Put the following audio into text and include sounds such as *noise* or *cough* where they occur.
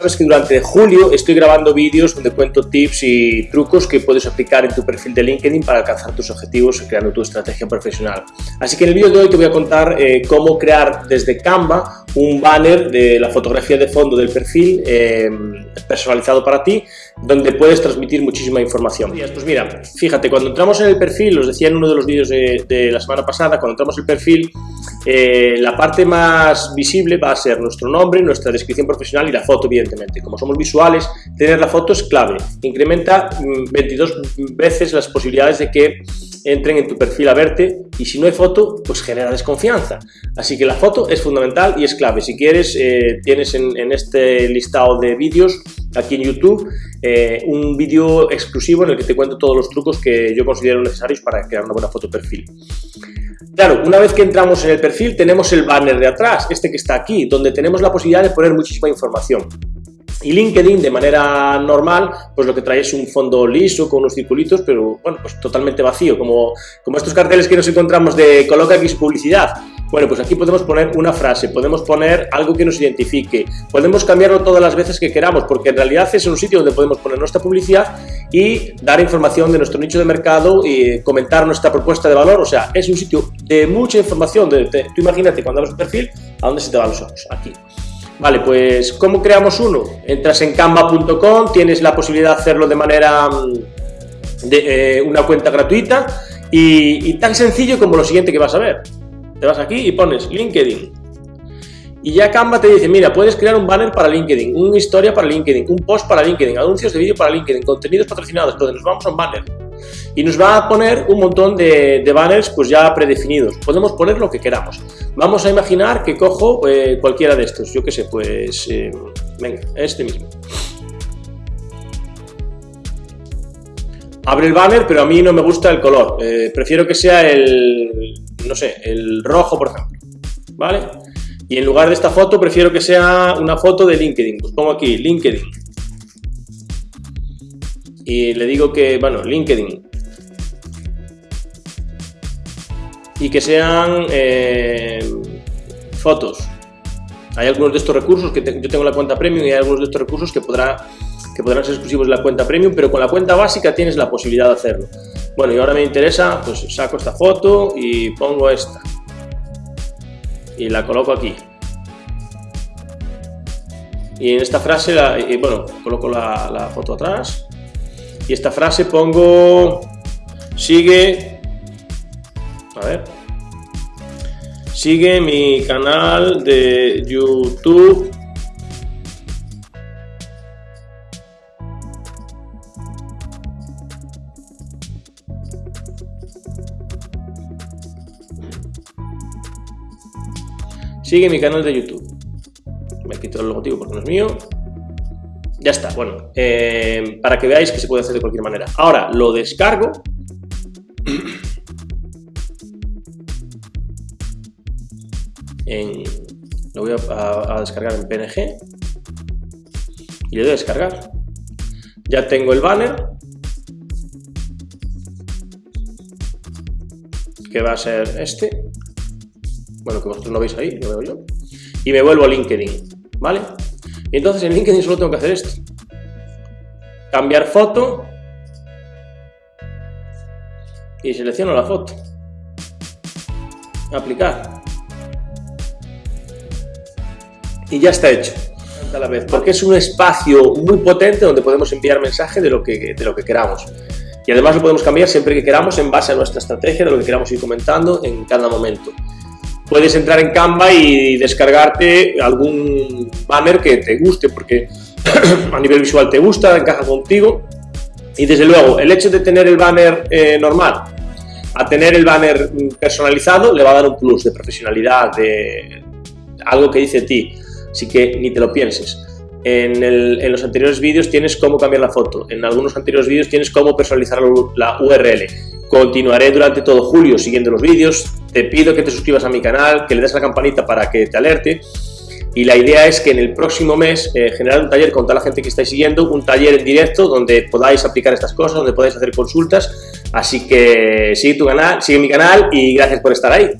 Sabes que durante julio estoy grabando vídeos donde cuento tips y trucos que puedes aplicar en tu perfil de LinkedIn para alcanzar tus objetivos creando tu estrategia profesional. Así que en el vídeo de hoy te voy a contar eh, cómo crear desde Canva un banner de la fotografía de fondo del perfil eh, personalizado para ti, donde puedes transmitir muchísima información. Pues mira, fíjate, cuando entramos en el perfil, os decía en uno de los vídeos de, de la semana pasada, cuando entramos en el perfil, eh, la parte más visible va a ser nuestro nombre, nuestra descripción profesional y la foto, evidentemente. Como somos visuales, tener la foto es clave. Incrementa 22 mm, veces las posibilidades de que entren en tu perfil a verte y si no hay foto, pues genera desconfianza. Así que la foto es fundamental y es clave. Si quieres, eh, tienes en, este listado de vídeos aquí en YouTube eh, un vídeo exclusivo en el que te cuento todos los trucos que yo considero necesarios para crear una buena foto perfil. Claro, una vez que entramos en el perfil tenemos el banner de atrás, este que está aquí, donde tenemos la posibilidad de poner muchísima información. Y LinkedIn, de manera normal, pues lo que trae es un fondo liso con unos circulitos, pero bueno, pues totalmente vacío, como, como estos carteles que nos encontramos de coloca su publicidad. Bueno, pues aquí podemos poner una frase, podemos poner algo que nos identifique, podemos cambiarlo todas las veces que queramos, porque en realidad es un sitio donde podemos poner nuestra publicidad y dar información de nuestro nicho de mercado y comentar nuestra propuesta de valor, o sea, es un sitio de mucha información, de, tú imagínate cuando abres un perfil, ¿a dónde se te van los ojos? Aquí. Vale, pues ¿cómo creamos uno? Entras en canva.com, tienes la posibilidad de hacerlo de manera mm, de eh, una cuenta gratuita y, y tan sencillo como lo siguiente que vas a ver. Te vas aquí y pones LinkedIn. Y ya Canva te dice, mira, puedes crear un banner para LinkedIn, una historia para LinkedIn, un post para LinkedIn, anuncios de vídeo para LinkedIn, contenidos patrocinados, donde nos vamos a un banner. Y nos va a poner un montón de, banners pues ya predefinidos. Podemos poner lo que queramos. Vamos a imaginar que cojo eh, cualquiera de estos. Yo qué sé, pues... Eh, venga, este mismo. Abre el banner, pero a mí no me gusta el color. Eh, prefiero que sea el, no sé, el rojo, por ejemplo. ¿Vale? Y en lugar de esta foto, prefiero que sea una foto de LinkedIn. Pues pongo aquí, LinkedIn. Y le digo que, bueno, LinkedIn. Y que sean eh, fotos. Hay algunos de estos recursos que yo tengo la cuenta premium y hay algunos de estos recursos que podrá que podrán ser exclusivos de la cuenta premium, pero con la cuenta básica tienes la posibilidad de hacerlo. Bueno, y ahora me interesa, pues saco esta foto y pongo esta. Y la coloco aquí. Y en esta frase, la, y bueno, coloco la, la foto atrás. Y esta frase pongo, sigue, a ver, sigue mi canal de YouTube Sigue mi canal de YouTube. Me quito el logotipo porque no es mío. Ya está, bueno, eh, para que veáis que se puede hacer de cualquier manera. Ahora lo descargo. lo voy a, a, descargar en PNG y le doy a descargar. Ya tengo el banner que va a ser este bueno, que vosotros no veis ahí, lo veo yo, y me vuelvo a LinkedIn, ¿vale? Y entonces en LinkedIn solo tengo que hacer esto. Cambiar foto y selecciono la foto. Aplicar. Y ya está hecho. A la vez, porque es un espacio muy potente donde podemos enviar mensaje de lo que, de lo que queramos. Y además lo podemos cambiar siempre que queramos en base a nuestra estrategia, de lo que queramos ir comentando en cada momento puedes entrar en Canva y descargarte algún banner que te guste, porque *clears throat* a nivel visual te gusta, encaja contigo. Y desde luego, el hecho de tener el banner eh, normal a tener el banner personalizado le va a dar un plus de profesionalidad, de algo que dice ti. Así que ni te lo pienses. En, en, los anteriores vídeos tienes cómo cambiar la foto, en algunos anteriores vídeos tienes cómo personalizar la URL. Continuaré durante todo julio siguiendo los vídeos, te pido que te suscribas a mi canal, que le des la campanita para que te alerte. Y la idea es que en el próximo mes eh, generar un taller con toda la gente que estáis siguiendo, un taller en directo donde podáis aplicar estas cosas, donde podáis hacer consultas, así que sigue tu canal, sigue mi canal y gracias por estar ahí.